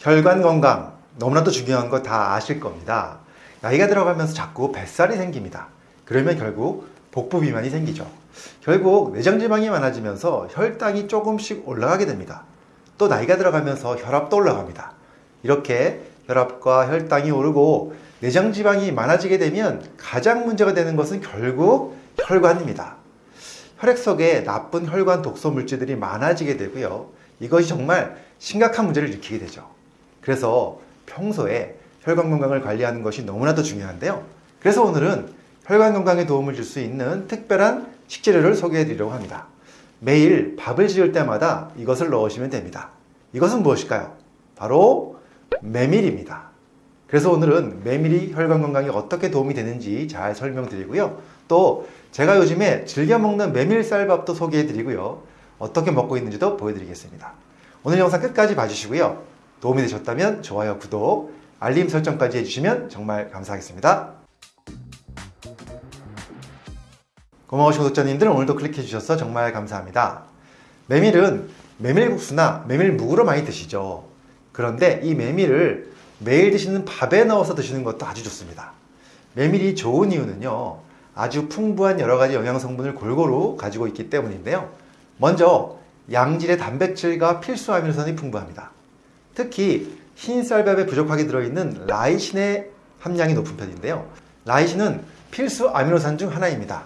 혈관 건강 너무나도 중요한 거 다 아실 겁니다. 나이가 들어가면서 자꾸 뱃살이 생깁니다. 그러면 결국 복부 비만이 생기죠. 결국 내장 지방이 많아지면서 혈당이 조금씩 올라가게 됩니다. 또 나이가 들어가면서 혈압도 올라갑니다. 이렇게 혈압과 혈당이 오르고 내장 지방이 많아지게 되면 가장 문제가 되는 것은 결국 혈관입니다. 혈액 속에 나쁜 혈관 독소 물질들이 많아지게 되고요. 이것이 정말 심각한 문제를 일으키게 되죠. 그래서 평소에 혈관 건강을 관리하는 것이 너무나도 중요한데요. 그래서 오늘은 혈관 건강에 도움을 줄 수 있는 특별한 식재료를 소개해 드리려고 합니다. 매일 밥을 지을 때마다 이것을 넣으시면 됩니다. 이것은 무엇일까요? 바로 메밀입니다. 그래서 오늘은 메밀이 혈관 건강에 어떻게 도움이 되는지 잘 설명드리고요. 또 제가 요즘에 즐겨 먹는 메밀쌀밥도 소개해 드리고요. 어떻게 먹고 있는지도 보여드리겠습니다. 오늘 영상 끝까지 봐주시고요. 도움이 되셨다면 좋아요, 구독, 알림 설정까지 해주시면 정말 감사하겠습니다. 고마우신 구독자님들 오늘도 클릭해 주셔서 정말 감사합니다. 메밀은 메밀국수나 메밀묵으로 많이 드시죠. 그런데 이 메밀을 매일 드시는 밥에 넣어서 드시는 것도 아주 좋습니다. 메밀이 좋은 이유는요. 아주 풍부한 여러 가지 영양 성분을 골고루 가지고 있기 때문인데요. 먼저 양질의 단백질과 필수 아미노산이 풍부합니다. 특히 흰 쌀밥에 부족하게 들어있는 라이신의 함량이 높은 편인데요. 라이신은 필수 아미노산 중 하나입니다.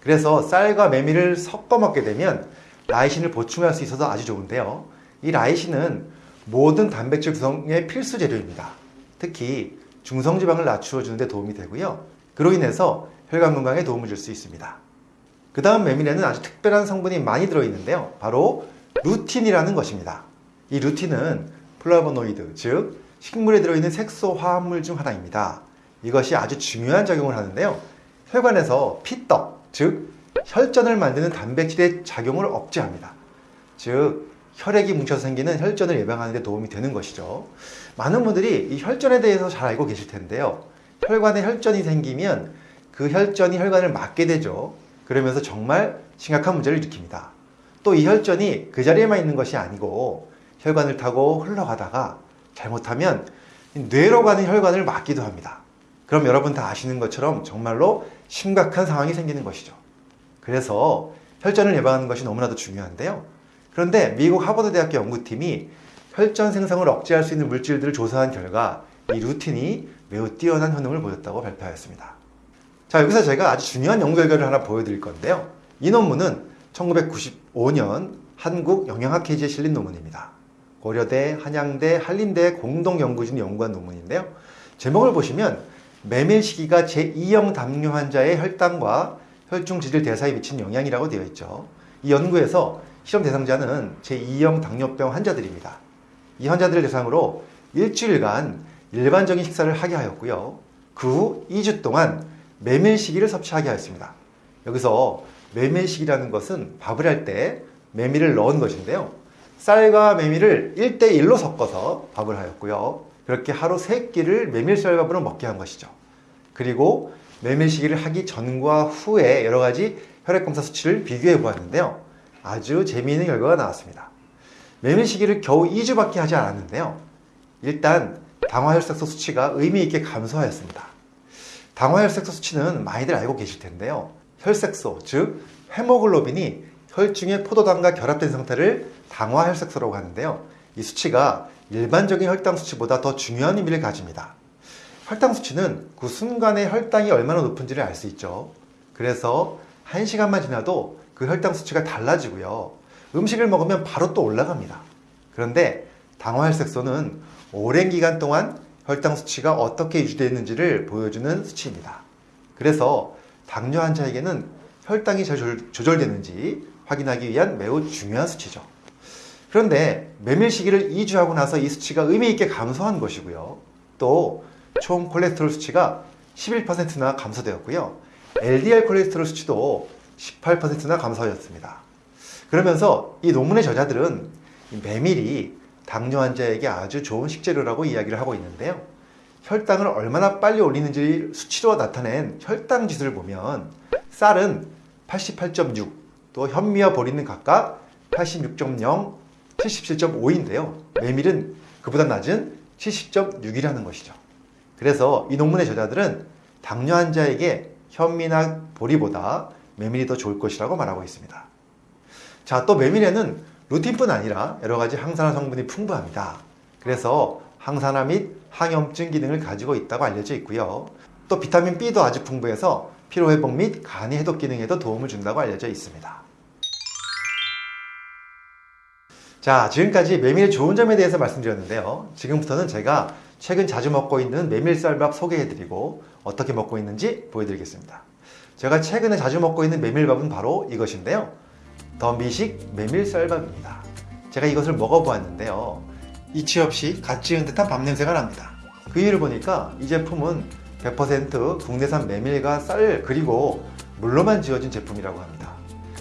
그래서 쌀과 메밀을 섞어 먹게 되면 라이신을 보충할 수 있어서 아주 좋은데요. 이 라이신은 모든 단백질 구성의 필수 재료입니다. 특히 중성지방을 낮추어 주는데 도움이 되고요. 그로 인해서 혈관 건강에 도움을 줄 수 있습니다. 그 다음 메밀에는 아주 특별한 성분이 많이 들어있는데요. 바로 루틴이라는 것입니다. 이 루틴은 플라보노이드, 즉 식물에 들어있는 색소 화합물 중 하나입니다. 이것이 아주 중요한 작용을 하는데요. 혈관에서 피떡, 즉 혈전을 만드는 단백질의 작용을 억제합니다. 즉 혈액이 뭉쳐서 생기는 혈전을 예방하는 데 도움이 되는 것이죠. 많은 분들이 이 혈전에 대해서 잘 알고 계실 텐데요. 혈관에 혈전이 생기면 그 혈전이 혈관을 막게 되죠. 그러면서 정말 심각한 문제를 일으킵니다. 또 이 혈전이 그 자리에만 있는 것이 아니고 혈관을 타고 흘러가다가 잘못하면 뇌로 가는 혈관을 막기도 합니다. 그럼 여러분 다 아시는 것처럼 정말로 심각한 상황이 생기는 것이죠. 그래서 혈전을 예방하는 것이 너무나도 중요한데요. 그런데 미국 하버드 대학교 연구팀이 혈전 생성을 억제할 수 있는 물질들을 조사한 결과 이 루틴이 매우 뛰어난 효능을 보였다고 발표하였습니다. 자, 여기서 제가 아주 중요한 연구 결과를 하나 보여드릴 건데요. 이 논문은 1995년 한국 영양학회지에 실린 논문입니다. 고려대, 한양대, 한림대 공동 연구진이 연구한 논문인데요. 제목을 보시면 메밀 시기가 제2형 당뇨 환자의 혈당과 혈중 지질 대사에 미친 영향이라고 되어 있죠. 이 연구에서 실험 대상자는 제2형 당뇨병 환자들입니다. 이 환자들을 대상으로 일주일간 일반적인 식사를 하게 하였고요. 그 후 2주 동안 메밀시기를 섭취하게 하였습니다. 여기서 메밀시기라는 것은 밥을 할 때 메밀을 넣은 것인데요. 쌀과 메밀을 1대1로 섞어서 밥을 하였고요. 그렇게 하루 3끼를 메밀쌀밥으로 먹게 한 것이죠. 그리고 메밀시기를 하기 전과 후에 여러 가지 혈액검사 수치를 비교해 보았는데요. 아주 재미있는 결과가 나왔습니다. 메밀시기를 겨우 2주밖에 하지 않았는데요. 일단 당화혈색소 수치가 의미 있게 감소하였습니다. 당화혈색소 수치는 많이들 알고 계실 텐데요. 혈색소, 즉 헤모글로빈이 혈중의 포도당과 결합된 상태를 당화혈색소라고 하는데요. 이 수치가 일반적인 혈당 수치보다 더 중요한 의미를 가집니다. 혈당 수치는 그 순간에 혈당이 얼마나 높은지를 알 수 있죠. 그래서 1시간만 지나도 그 혈당 수치가 달라지고요. 음식을 먹으면 바로 또 올라갑니다. 그런데 당화혈색소는 오랜 기간 동안 혈당 수치가 어떻게 유지되는지를 보여주는 수치입니다. 그래서 당뇨 환자에게는 혈당이 잘 조절되는지 확인하기 위한 매우 중요한 수치죠. 그런데 메밀 시기를 2주 하고 나서 이 수치가 의미 있게 감소한 것이고요. 또 총 콜레스테롤 수치가 11%나 감소되었고요. LDL 콜레스테롤 수치도 18%나 감소하였습니다. 그러면서 이 논문의 저자들은 메밀이 당뇨 환자에게 아주 좋은 식재료라고 이야기를 하고 있는데요. 혈당을 얼마나 빨리 올리는지 수치로 나타낸 혈당 지수를 보면 쌀은 88.6, 또 현미와 보리는 각각 86.0, 77.5인데요. 메밀은 그보다 낮은 70.6이라는 것이죠. 그래서 이 논문의 저자들은 당뇨 환자에게 현미나 보리보다 메밀이 더 좋을 것이라고 말하고 있습니다. 자, 또 메밀에는 루틴뿐 아니라 여러 가지 항산화 성분이 풍부합니다. 그래서 항산화 및 항염증 기능을 가지고 있다고 알려져 있고요. 또 비타민 B도 아주 풍부해서 피로 회복 및 간의 해독 기능에도 도움을 준다고 알려져 있습니다. 자, 지금까지 메밀의 좋은 점에 대해서 말씀드렸는데요. 지금부터는 제가 최근 자주 먹고 있는 메밀쌀밥 소개해드리고 어떻게 먹고 있는지 보여드리겠습니다. 제가 최근에 자주 먹고 있는 메밀밥은 바로 이것인데요. 더 미식 메밀쌀밥입니다. 제가 이것을 먹어보았는데요. 이치 없이 갓 지은 듯한 밥 냄새가 납니다. 그 이유를 보니까 이 제품은 100% 국내산 메밀과 쌀 그리고 물로만 지어진 제품이라고 합니다.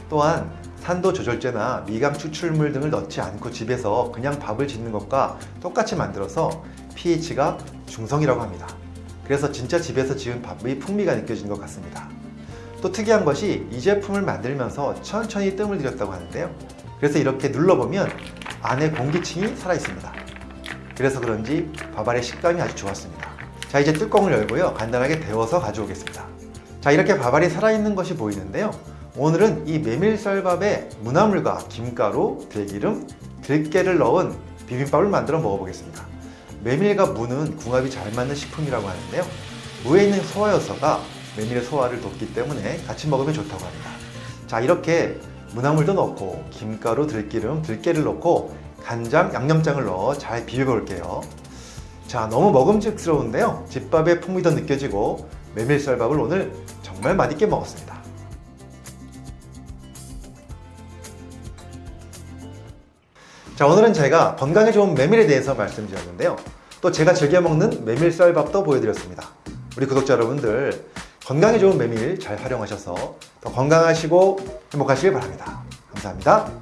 또한 산도 조절제나 미강 추출물 등을 넣지 않고 집에서 그냥 밥을 짓는 것과 똑같이 만들어서 pH가 중성이라고 합니다. 그래서 진짜 집에서 지은 밥의 풍미가 느껴지는 것 같습니다. 또 특이한 것이 이 제품을 만들면서 천천히 뜸을 들였다고 하는데요. 그래서 이렇게 눌러보면 안에 공기층이 살아있습니다. 그래서 그런지 밥알의 식감이 아주 좋았습니다. 자 이제 뚜껑을 열고요. 간단하게 데워서 가져오겠습니다. 자 이렇게 밥알이 살아있는 것이 보이는데요. 오늘은 이 메밀쌀밥에 무나물과 김가루, 들기름, 들깨를 넣은 비빔밥을 만들어 먹어보겠습니다. 메밀과 무는 궁합이 잘 맞는 식품이라고 하는데요. 무에 있는 소화효소가 메밀의 소화를 돕기 때문에 같이 먹으면 좋다고 합니다. 자 이렇게 무나물도 넣고 김가루, 들기름, 들깨를 넣고 간장, 양념장을 넣어 잘 비벼볼게요. 자 너무 먹음직스러운데요. 집밥의 풍미도 느껴지고 메밀쌀밥을 오늘 정말 맛있게 먹었습니다. 자 오늘은 제가 건강에 좋은 메밀에 대해서 말씀드렸는데요. 또 제가 즐겨 먹는 메밀쌀밥도 보여드렸습니다. 우리 구독자 여러분들 건강에 좋은 메밀 잘 활용하셔서 더 건강하시고 행복하시길 바랍니다. 감사합니다.